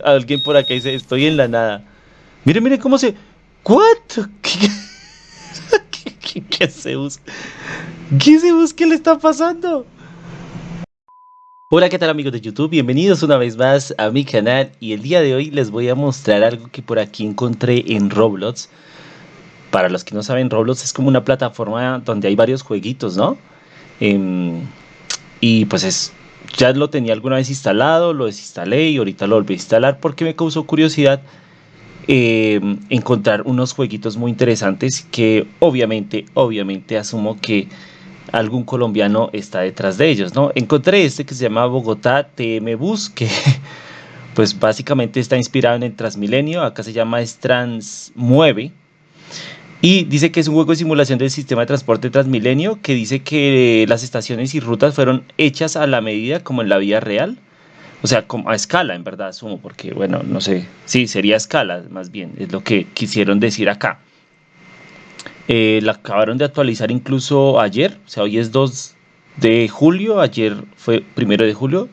alguien por acá dice, estoy en la nada. Mire, mire cómo se... ¿What? ¿Qué, qué, qué, qué se busca? ¿Qué se? ¿Qué le está pasando? Hola, ¿qué tal amigos de YouTube? Bienvenidos una vez más a mi canal y el día de hoy les voy a mostrar algo que por aquí encontré en Roblox. Para los que no saben, Roblox es como una plataforma donde hay varios jueguitos, ¿no? Eh, y pues es ya lo tenía alguna vez instalado, lo desinstalé y ahorita lo volví a instalar porque me causó curiosidad eh, encontrar unos jueguitos muy interesantes que obviamente, obviamente asumo que algún colombiano está detrás de ellos, ¿no? Encontré este que se llama Bogotá TM Bus, que pues básicamente está inspirado en el Transmilenio, acá se llama Trans 9 y dice que es un juego de simulación del sistema de transporte Transmilenio, que dice que las estaciones y rutas fueron hechas a la medida como en la vida real. O sea, como a escala, en verdad, asumo, porque, bueno, no sé, sí, sería escala, más bien, es lo que quisieron decir acá. Eh, la acabaron de actualizar incluso ayer, o sea, hoy es 2 de julio, ayer fue primero de julio.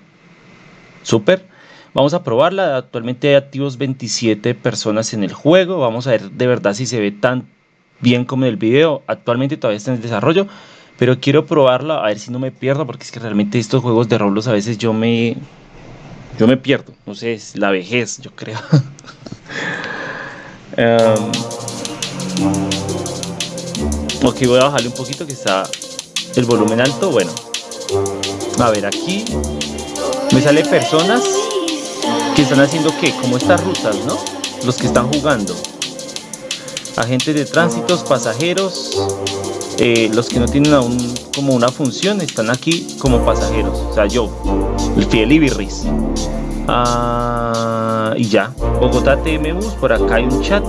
Súper. Vamos a probarla. Actualmente hay activos 27 personas en el juego. Vamos a ver de verdad si se ve tan bien como en el video. Actualmente todavía está en desarrollo, pero quiero probarla a ver si no me pierdo, porque es que realmente estos juegos de Roblox a veces yo me yo me pierdo. No sé, es la vejez, yo creo. um, ok, voy a bajarle un poquito que está el volumen alto. Bueno, a ver, aquí me sale personas que están haciendo qué, como estas rutas, ¿no? Los que están jugando agentes de tránsitos, pasajeros, eh, los que no tienen aún como una función están aquí como pasajeros, o sea yo, el fiel Ibirris. Ah, y ya, Bogotá TM Bus, por acá hay un chat.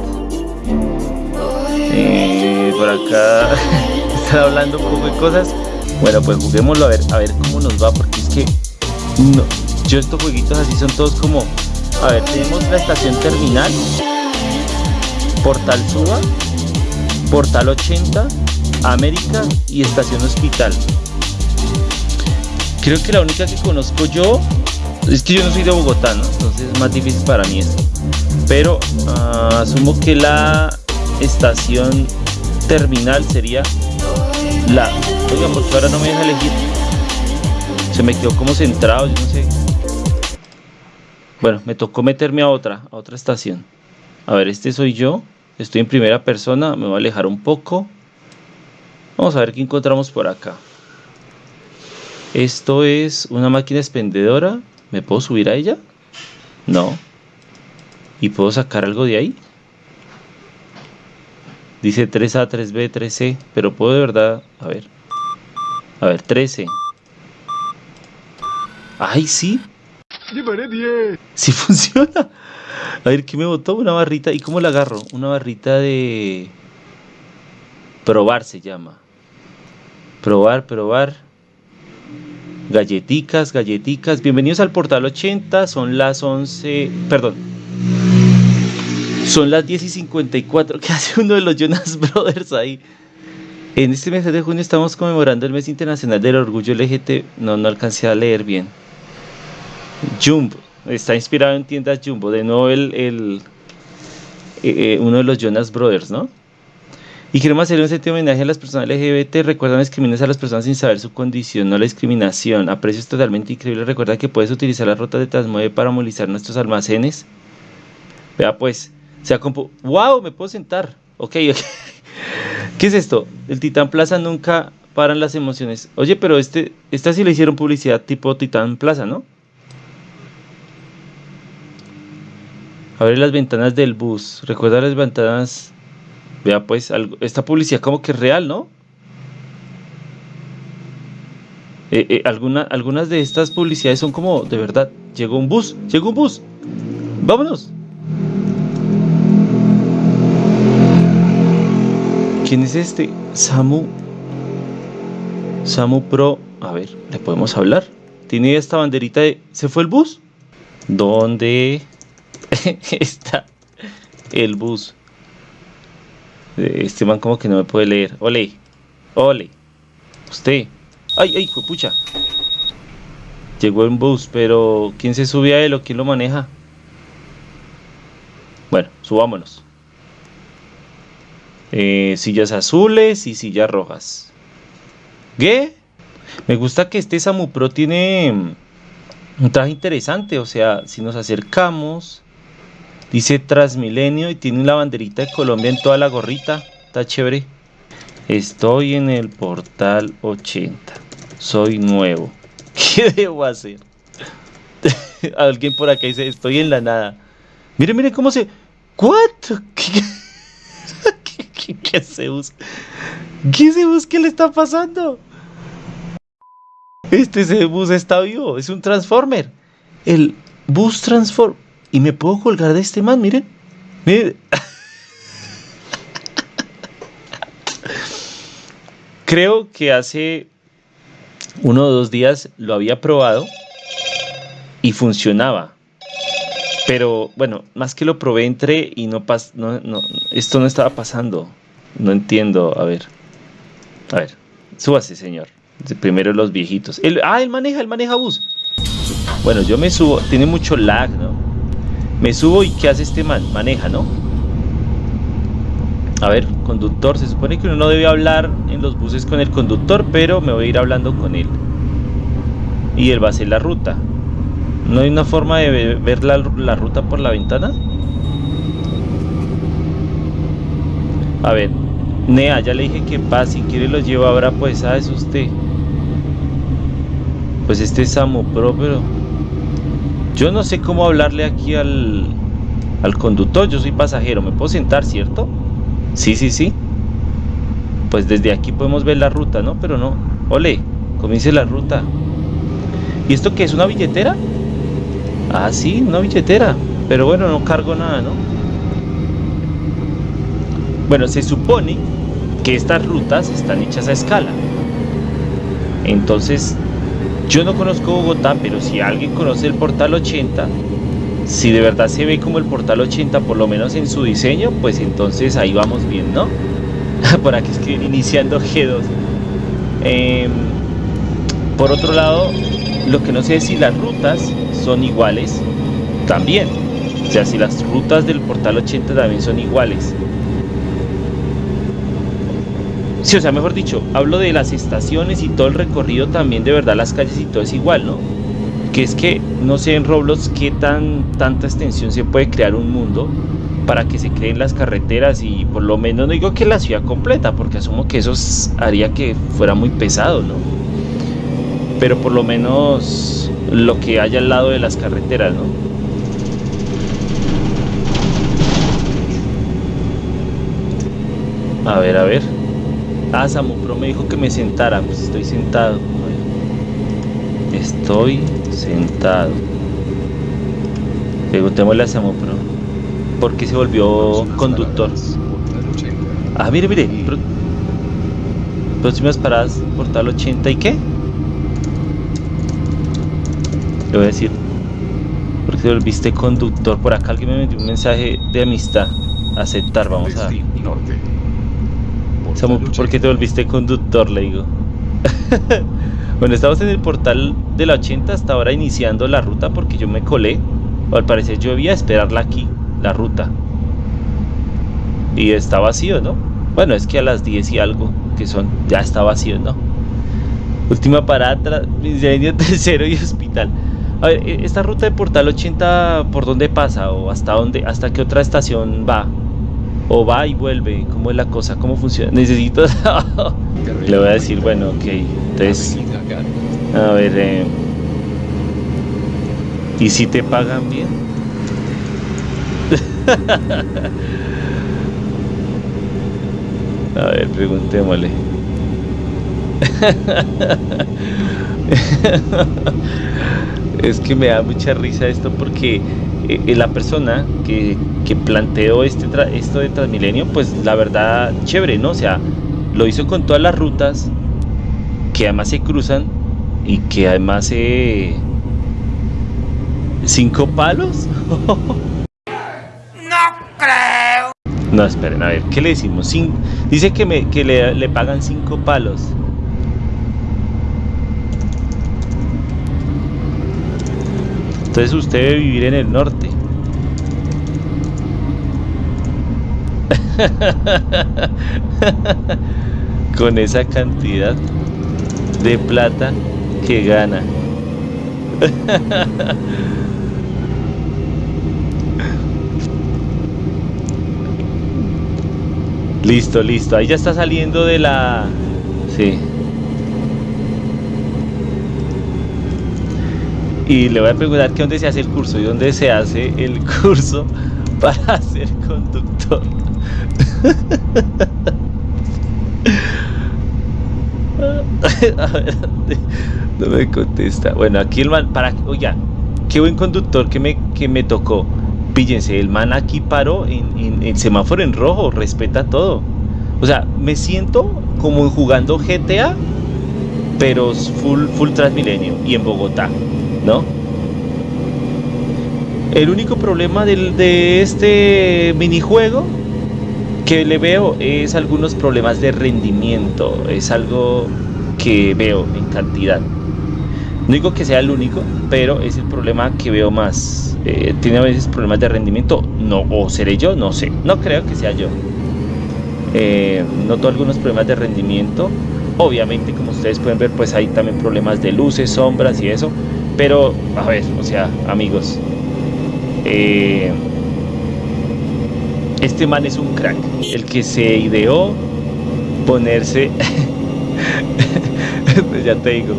Eh, por acá están hablando un poco de cosas. Bueno, pues juguémoslo a ver, a ver cómo nos va, porque es que no, yo estos jueguitos así son todos como, a ver, tenemos la estación terminal Portal Suba, Portal 80, América y Estación Hospital. Creo que la única que conozco yo es que yo no soy de Bogotá, ¿no? entonces es más difícil para mí esto. Pero uh, asumo que la estación terminal sería la. Oigan, porque ahora no me deja elegir. Se me quedó como centrado, yo no sé. Bueno, me tocó meterme a otra, a otra estación. A ver, este soy yo. Estoy en primera persona. Me voy a alejar un poco. Vamos a ver qué encontramos por acá. Esto es una máquina expendedora. ¿Me puedo subir a ella? No. ¿Y puedo sacar algo de ahí? Dice 3A, 3B, 3C. Pero puedo de verdad... A ver. A ver, 13. ¡Ay, sí! ¡Sí funciona! A ver, ¿qué me botó? Una barrita. ¿Y cómo la agarro? Una barrita de... Probar se llama. Probar, probar. Galleticas, galleticas. Bienvenidos al portal 80. Son las 11... Perdón. Son las 10 y 54. ¿Qué hace uno de los Jonas Brothers ahí? En este mes de junio estamos conmemorando el mes internacional del orgullo LGT. No, no alcancé a leer bien. Jump. Está inspirado en tiendas Jumbo, de nuevo el, el eh, eh, uno de los Jonas Brothers, ¿no? Y queremos hacer un sentido homenaje a las personas LGBT. Recuerda no discriminar a las personas sin saber su condición, no la discriminación. A precios totalmente increíbles. Recuerda que puedes utilizar las rutas de Transmueve para movilizar nuestros almacenes. Vea pues, sea compu ¡Wow! Me puedo sentar. Ok, ok. ¿Qué es esto? El Titán Plaza nunca paran las emociones. Oye, pero este, esta sí le hicieron publicidad tipo Titán Plaza, ¿no? Abre las ventanas del bus. Recuerda las ventanas. Vea pues, esta publicidad como que es real, ¿no? Eh, eh, algunas de estas publicidades son como, de verdad, llegó un bus, llegó un bus. Vámonos. ¿Quién es este? Samu. Samu Pro. A ver, ¿le podemos hablar? Tiene esta banderita de... ¿Se fue el bus? ¿Dónde? está el bus. Este man como que no me puede leer. Ole, ole. Usted. Ay, ay, pucha. Llegó en bus, pero ¿quién se sube a él o quién lo maneja? Bueno, subámonos. Eh, sillas azules y sillas rojas. ¿Qué? Me gusta que este Samu Pro tiene mm, un traje interesante. O sea, si nos acercamos, dice Transmilenio y tiene la banderita de Colombia en toda la gorrita. Está chévere. Estoy en el portal 80. Soy nuevo. ¿Qué debo hacer? Alguien por acá dice, estoy en la nada. Mire, mire cómo se... ¿What? ¿Qué, qué, qué, se busca? ¿Qué se busca? ¿Qué le está pasando? Este bus está vivo, es un Transformer. El bus Transform. Y me puedo colgar de este man, miren. Miren. Creo que hace uno o dos días lo había probado y funcionaba. Pero bueno, más que lo probé, entré y no pas no, no, esto no estaba pasando. No entiendo. A ver. A ver. Súbase, señor. Primero los viejitos. ah, él maneja, él maneja bus. Bueno, yo me subo. Tiene mucho lag, ¿no? Me subo y ¿qué hace este man? Maneja, ¿no? A ver, conductor. Se supone que uno no debe hablar en los buses con el conductor, pero me voy a ir hablando con él. Y él va a hacer la ruta. ¿No hay una forma de ver la, ruta por la ventana? A ver, Nea, ya le dije que paz, si quiere lo llevo ahora, pues, ¿sabes usted? Pues este es Samu Pro, pero yo no sé cómo hablarle aquí al, al conductor. Yo soy pasajero, me puedo sentar, ¿cierto? Sí, sí, sí. Pues desde aquí podemos ver la ruta, ¿no? Pero no. Ole, comience la ruta. ¿Y esto qué es? ¿Una billetera? Ah, sí, una billetera. Pero bueno, no cargo nada, ¿no? Bueno, se supone que estas rutas están hechas a escala. Entonces, yo no conozco Bogotá, pero si alguien conoce el Portal 80, si de verdad se ve como el Portal 80, por lo menos en su diseño, pues entonces ahí vamos bien, ¿no? por aquí escriben iniciando G2. Em, por otro lado, lo que no sé es si las rutas son iguales también. O sea, si las rutas del Portal 80 también son iguales. Sí, o sea, mejor dicho, hablo de las estaciones y todo el recorrido también, de verdad, las calles y todo es igual, ¿no? Que es que no sé en Roblox qué tan tanta extensión se puede crear un mundo para que se creen las carreteras y por lo menos no digo que la ciudad completa, porque asumo que eso haría que fuera muy pesado, ¿no? Pero por lo menos lo que haya al lado de las carreteras, ¿no? A ver, a ver. Ah, Samu Pro me dijo que me sentara. Pues estoy sentado. Estoy sentado. Preguntémosle a Samu Pro. ¿Por qué se volvió conductor? Ah, mire, mire. Próximas paradas, portal 80 y qué? Le voy a decir. ¿Por qué te volviste conductor? Por acá alguien me metió un mensaje de amistad. Aceptar, vamos a ¿por qué te volviste conductor? Le digo. bueno, estamos en el portal de la 80 hasta ahora iniciando la ruta porque yo me colé. Al parecer yo a esperarla aquí, la ruta. Y está vacío, ¿no? Bueno, es que a las 10 y algo, que son, ya está vacío, ¿no? Última parada, incendio tercero y hospital. A ver, e, esta ruta de Portal 80, ¿por dónde pasa? ¿O hasta dónde, hasta qué otra estación va? O va y vuelve, ¿cómo es la cosa? ¿Cómo funciona? Necesito... Le voy a decir, bueno, ok, entonces... A ver, eh, ¿y si te pagan bien? a ver, preguntémosle. es que me da mucha risa esto porque eh, la persona que, planteó este esto de Transmilenio, pues la verdad, chévere, ¿no? O sea, lo hizo con todas las rutas que además se cruzan y que además se... ¿Cinco palos? no creo. No, esperen, a ver, ¿qué le decimos? dice que, me, que le, le pagan cinco palos. Entonces usted debe vivir en el norte. Con esa cantidad de plata que gana. listo, listo. Ahí ya está saliendo de la... Sí. Y le voy a preguntar que dónde se hace el curso y dónde se hace el curso para ser conductor. No me contesta. Bueno, aquí el man, para, oiga, qué buen conductor que me, que me tocó. Píllense, el man aquí paró en, el semáforo en rojo, respeta todo. O sea, me siento como jugando GTA, pero full, full Transmilenio y en Bogotá, ¿no? El único problema del, de este minijuego que le veo es algunos problemas de rendimiento. Es algo que veo en cantidad. No digo que sea el único, pero es el problema que veo más. Eh, tiene a veces problemas de rendimiento, no, o seré yo, no sé. No creo que sea yo. Eh, noto algunos problemas de rendimiento. Obviamente, como ustedes pueden ver, pues hay también problemas de luces, sombras y eso. Pero, a ver, o sea, amigos, eh, este man es un crack, el que se ideó ponerse, ya te digo,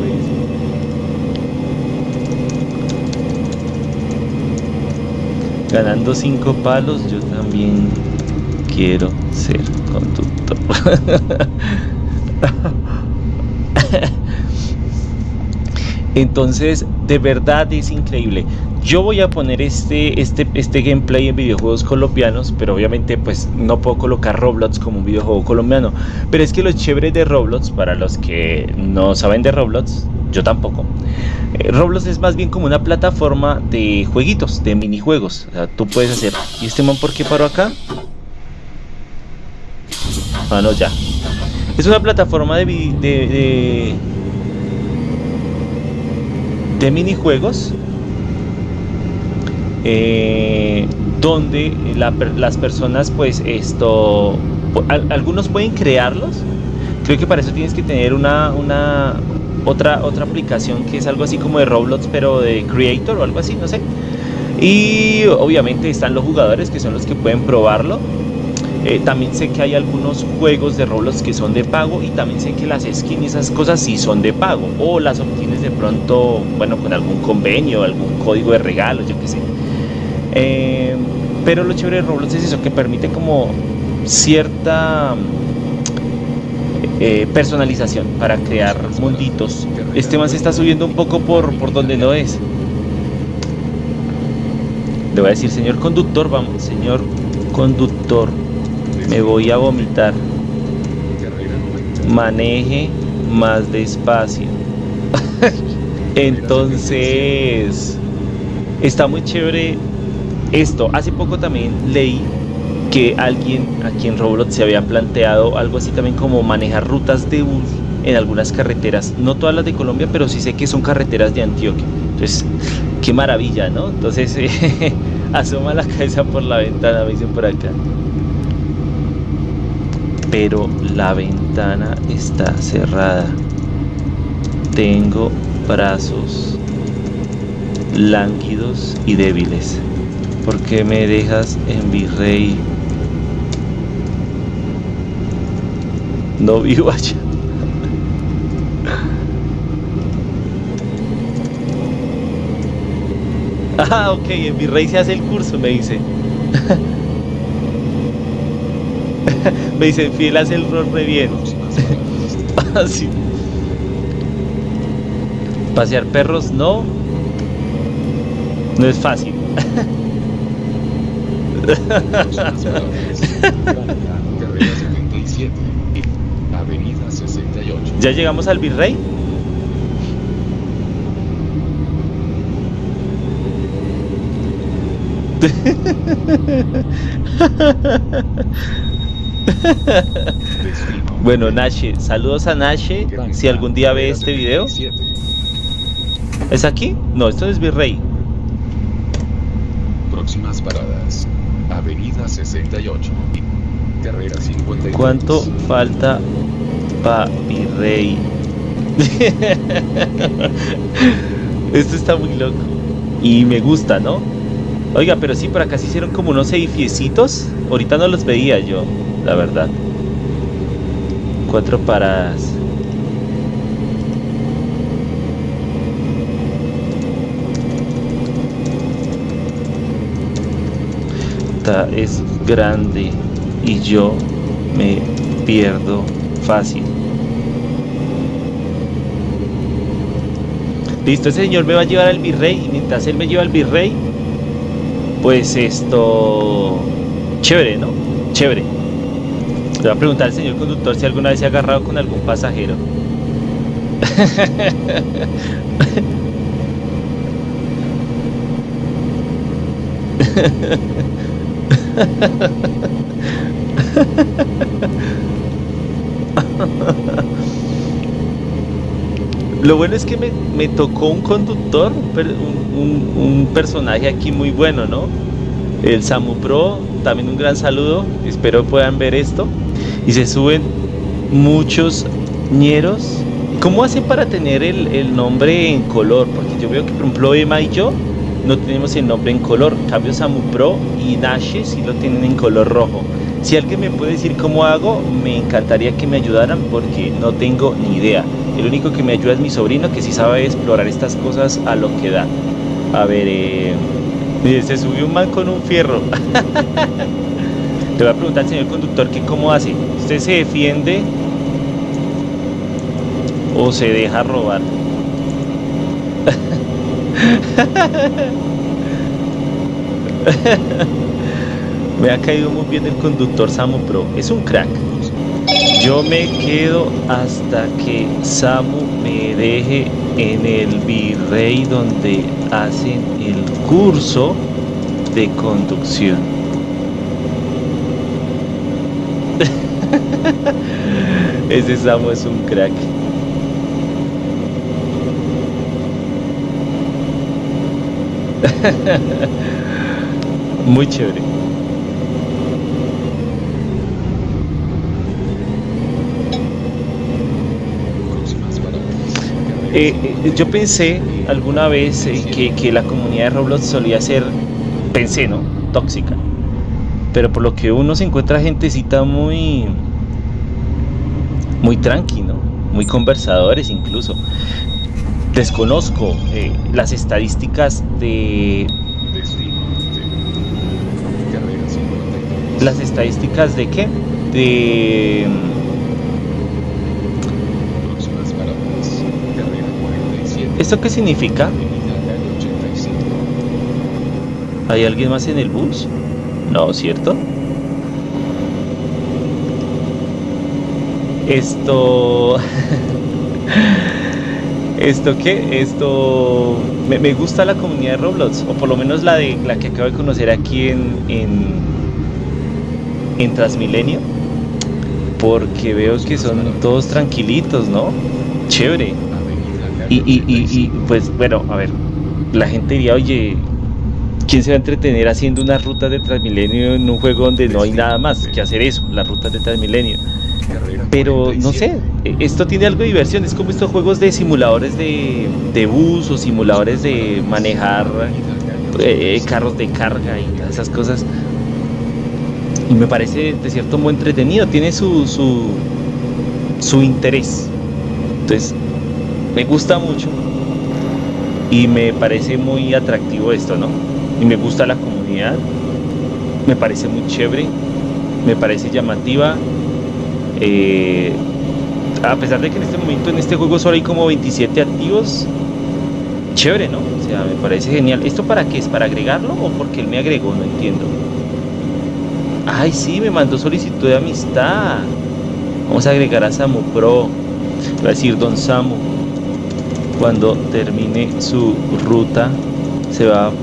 Ganando cinco palos, yo también quiero ser conductor. Entonces, de verdad es increíble. Yo voy a poner este, este, este gameplay en videojuegos colombianos, pero obviamente pues no puedo colocar Roblox como un videojuego colombiano. Pero es que lo chévere de Roblox, para los que no saben de Roblox, yo tampoco. Eh, Roblox es más bien como una plataforma de jueguitos, de minijuegos. O sea, tú puedes hacer... ¿Y este man por qué paró acá? Ah, no, ya. Es una plataforma de, de minijuegos eh, donde las personas pues esto algunos pueden crearlos. Creo que para eso tienes que tener una, una otra otra aplicación que es algo así como de Roblox pero de Creator o algo así no sé. Y obviamente están los jugadores que son los que pueden probarlo eh, también sé que hay algunos juegos de Roblox que son de pago y también sé que las skins y esas cosas sí son de pago o las obtienes de pronto bueno con algún convenio algún código de regalo yo qué sé eh, pero lo chévere de Roblox es eso, que permite como cierta eh, personalización para crear munditos. Este más se está subiendo un poco por, por donde no es. Le voy a decir, señor conductor, vamos, señor conductor, me voy a vomitar. Maneje más despacio. Entonces, está muy chévere esto, hace poco también leí que alguien aquí en Roblox se había planteado algo así también como manejar rutas de bus en algunas carreteras, no todas las de Colombia, pero sí sé que son carreteras de Antioquia. Entonces, qué maravilla, ¿no? Entonces, asoma la cabeza por la ventana, me dicen por acá. Pero la ventana está cerrada. Tengo brazos lánguidos y débiles. ¿Por qué me dejas en Virrey? No vivo allá. Ah, ok, en Virrey se hace el curso, me dice. me dice, fiel hace el rol re bien. ah, Pasear perros no. No es fácil. Avenida 68. ¿Ya llegamos al Virrey? bueno, Nashe, saludos a Nashe. Si algún día ve este video, ¿es aquí? No, esto es Virrey. Próximas paradas. Avenida 68. Carrera 53. ¿Cuánto falta pa virrey? Esto está muy loco. Y me gusta, ¿no? Oiga, pero sí, por acá se hicieron como unos edificiecitos. Ahorita no los veía yo, la verdad. Cuatro paradas. Esta es grande y yo me pierdo fácil. Listo, ese señor me va a llevar al virrey y mientras él me lleva al virrey, pues esto... Chévere, ¿no? Chévere. Le voy a preguntar al señor conductor si alguna vez se ha agarrado con algún pasajero. Lo bueno es que me, me tocó un conductor, un, un personaje aquí muy bueno, ¿no? El Samu Pro, también un gran saludo, espero puedan ver esto. Y se suben muchos ñeros. ¿Cómo hacen para tener el, el nombre en color? Porque yo veo que, por ejemplo, Emma y yo no tenemos el nombre en color. Cambio, Samu Pro y Nashe sí lo tienen en color rojo. Si alguien me puede decir cómo hago, me encantaría que me ayudaran porque no tengo ni idea. El único que me ayuda es mi sobrino que sí sabe explorar estas cosas a lo que da. A ver, eh, se subió un man con un fierro. Le voy a preguntar al señor conductor que cómo hace. ¿Usted se defiende o se deja robar? Me ha caído muy bien el conductor Samu Pro. Es un crack. Yo me quedo hasta que Samu me deje en el Virrey donde hacen el curso de conducción. Ese Samu es un crack. Muy chévere. Eh, eh, yo pensé alguna vez eh, que, que la comunidad de Roblox solía ser, pensé, ¿no? Tóxica. Pero por lo que uno se encuentra gentecita muy, muy tranqui, ¿no? Muy conversadores incluso. Desconozco eh, las estadísticas de Destino. de- Carrera 53. las estadísticas de qué? De 47. ¿Esto qué significa? Avenida Calle 85. ¿Hay alguien más en el bus? No, ¿cierto? Esto... ¿Esto qué? Esto... Me, me gusta la comunidad de Roblox, o por lo menos la, de, la que acabo de conocer aquí en, en, en Transmilenio, porque veo que son todos tranquilitos, ¿no? Chévere. Y, y, y, y, 85. pues bueno, a ver, la gente diría, oye, ¿quién se va a entretener haciendo unas rutas de Transmilenio en un juego donde no hay nada más que hacer eso, las rutas de Transmilenio? Pero no sé, 47. eh, esto tiene algo de diversión, es como estos juegos de simuladores de, de bus o simuladores de manejar eh, carros de carga y todas esas cosas. Y me parece de cierto modo entretenido, tiene su, su, su interés. Entonces, me gusta mucho y me parece muy atractivo esto, ¿no? Y me gusta la comunidad, me parece muy chévere, me parece llamativa. eh, a pesar de que en este momento en este juego solo hay como 27 activos, chévere, ¿no? O sea, me parece genial. ¿Esto para qué es? ¿Para agregarlo o porque él me agregó? No entiendo. Ay, sí, me mandó solicitud de amistad. Vamos a agregar a Samu Pro. Va a decir Don Samu. Cuando termine su ruta, se va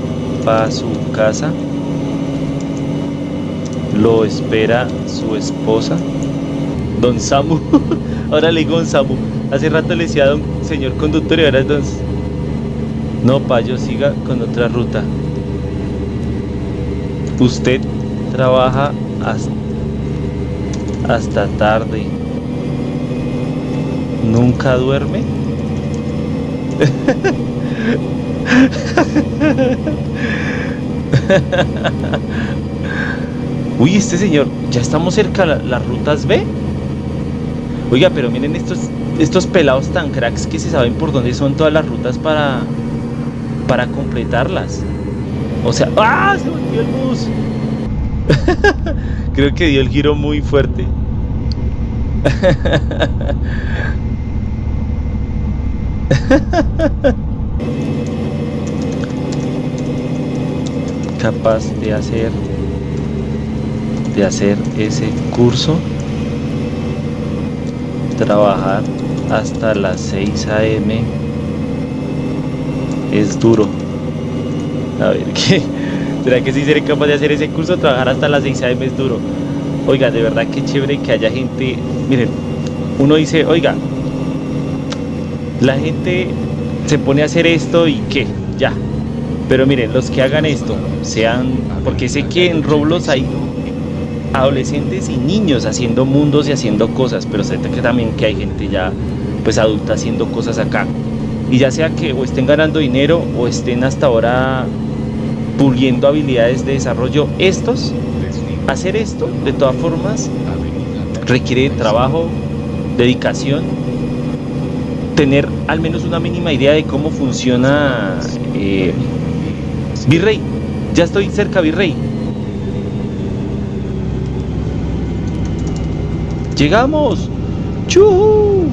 para su casa. Lo espera su esposa. Don Samu. ahora le digo Don Samu. Hace rato le decía Don señor conductor y ahora es Don. No, Payo, siga con otra ruta. Usted trabaja hasta tarde. ¿Nunca duerme? Uy, este señor, ya estamos cerca de las rutas B. Oiga, pero miren estos, estos pelados tan cracks que se saben por dónde son todas las rutas para, para completarlas. O sea, ¡ah! Se volvió el bus. Creo que dio el giro muy fuerte. Capaz de hacer de hacer ese curso trabajar hasta las 6 a.m. es duro. A ver, ¿qué? ¿será que si seré capaz de hacer ese curso? Trabajar hasta las 6 a.m. es duro. Oiga, de verdad que chévere que haya gente. Miren, uno dice, oiga, la gente se pone a hacer esto y qué, ya. Pero miren, los que hagan esto, sean. Porque sé que en Roblox hay adolescentes y niños haciendo mundos y haciendo cosas, pero sé que también que hay gente ya pues adulta haciendo cosas acá. Y ya sea que o estén ganando dinero o estén hasta ahora puliendo habilidades de desarrollo, estos, hacer esto de todas formas requiere trabajo, dedicación, tener al menos una mínima idea de cómo funciona eh, Virrey. Ya estoy cerca, Virrey. ¡Llegamos! ¡Chuhu!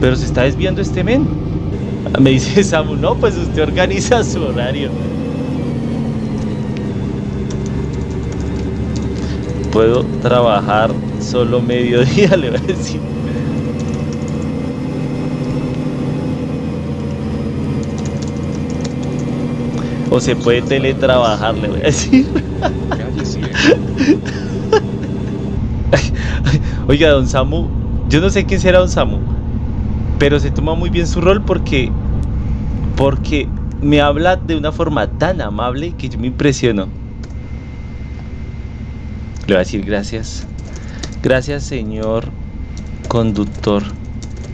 Pero se está desviando este men. Me dice Samu, no, pues usted organiza su horario. Puedo trabajar solo mediodía, le voy a decir. O se puede teletrabajar, le voy a decir. Oiga, don Samu, yo no sé quién será don Samu, pero se toma muy bien su rol porque, porque me habla de una forma tan amable que yo me impresiono. Le voy a decir gracias. Gracias, señor conductor.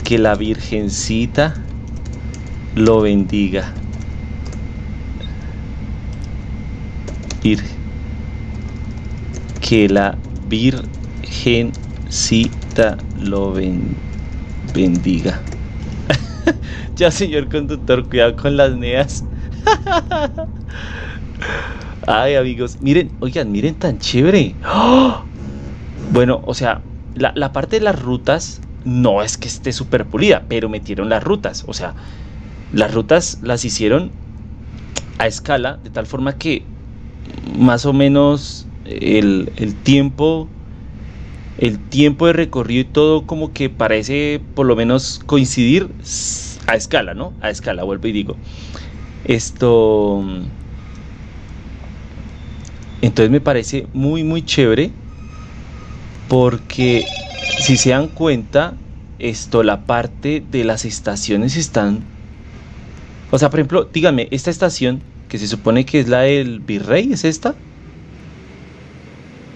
Que la Virgencita lo bendiga. Que la Virgen Cita lo bendiga. ya, señor conductor, cuidado con las neas. Ay, amigos, miren, oigan, miren tan chévere. Bueno, o sea, la, la, parte de las rutas no es que esté súper pulida, pero metieron las rutas. O sea, las rutas las hicieron a escala, de tal forma que más o menos el, el tiempo el tiempo de recorrido y todo como que parece por lo menos coincidir a escala, ¿no? A escala, vuelvo y digo. Esto... Entonces me parece muy, muy chévere porque si se dan cuenta, esto, la parte de las estaciones están... O sea, por ejemplo, díganme, esta estación que se supone que es la del virrey, ¿es esta?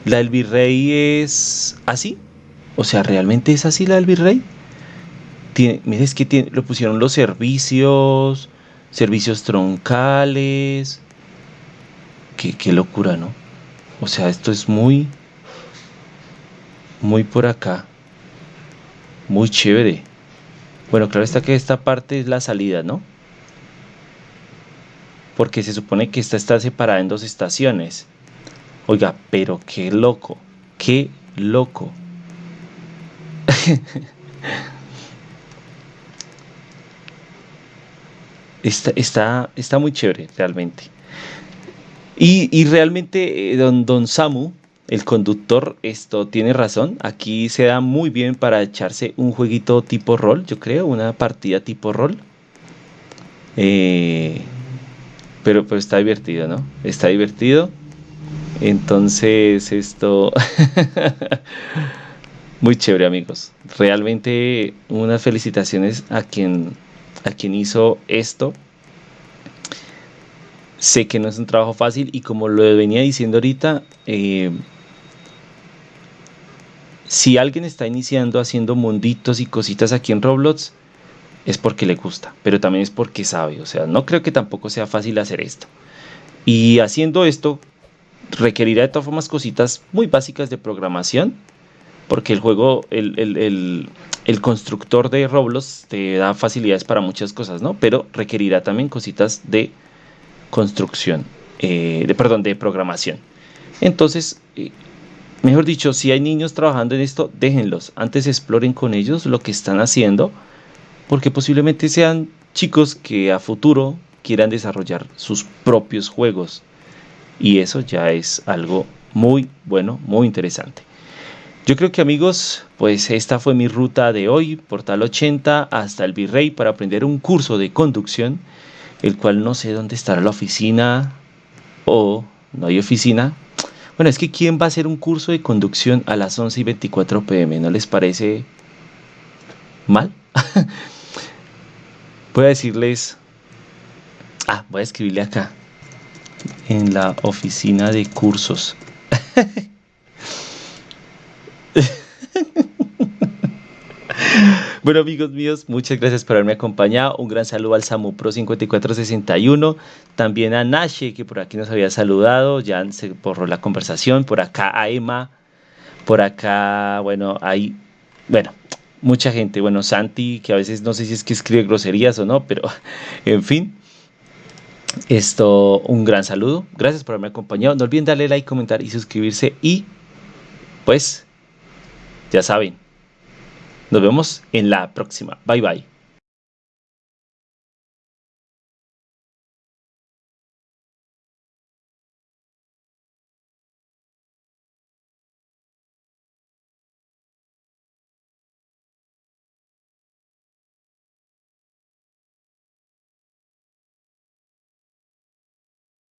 ¿La del virrey es así? O sea, ¿realmente es así la del virrey? Tiene, es que tiene, lo pusieron los servicios, servicios troncales. Qué, qué locura, ¿no? O sea, esto es muy, muy por acá. Muy chévere. Bueno, claro está que esta parte es la salida, ¿no? Porque se supone que esta está separada en dos estaciones. Oiga, pero qué loco, qué loco. está, está, está, muy chévere, realmente. Y, y realmente, eh, don, don Samu, el conductor, esto tiene razón. Aquí se da muy bien para echarse un jueguito tipo rol, yo creo, una partida tipo rol. Eh, pero pues está divertido, ¿no? Está divertido. Entonces, esto... Muy chévere, amigos. Realmente unas felicitaciones a quien, a quien hizo esto. Sé que no es un trabajo fácil y como lo venía diciendo ahorita, eh, si alguien está iniciando haciendo munditos y cositas aquí en Roblox, es porque le gusta, pero también es porque sabe. O sea, no creo que tampoco sea fácil hacer esto. Y haciendo esto, requerirá de todas formas cositas muy básicas de programación, porque el juego, el, constructor de Roblox te da facilidades para muchas cosas, ¿no? Pero requerirá también cositas de construcción, eh, de, perdón, de programación. Entonces, eh, mejor dicho, si hay niños trabajando en esto, déjenlos. Antes exploren con ellos lo que están haciendo, porque posiblemente sean chicos que a futuro quieran desarrollar sus propios juegos. Y eso ya es algo muy bueno, muy interesante. Yo creo que amigos, pues esta fue mi ruta de hoy, Portal 80 hasta el Virrey para aprender un curso de conducción, el cual no sé dónde estará la oficina o no hay oficina, bueno, es que ¿quién va a hacer un curso de conducción a las 11 y 24 pm? ¿No les parece mal? voy a decirles... Ah, voy a escribirle acá. En la oficina de cursos. Bueno amigos míos, muchas gracias por haberme acompañado. Un gran saludo al Samu Pro 5461. También a Nashe, que por aquí nos había saludado. Ya se borró la conversación. Por acá a Emma. Por acá, bueno, hay, bueno, mucha gente. Bueno, Santi, que a veces no sé si es que escribe groserías o no, pero en fin. Esto, un gran saludo. Gracias por haberme acompañado. No olviden darle like, comentar y suscribirse. Y pues, ya saben. Nos vemos en la próxima. Bye bye.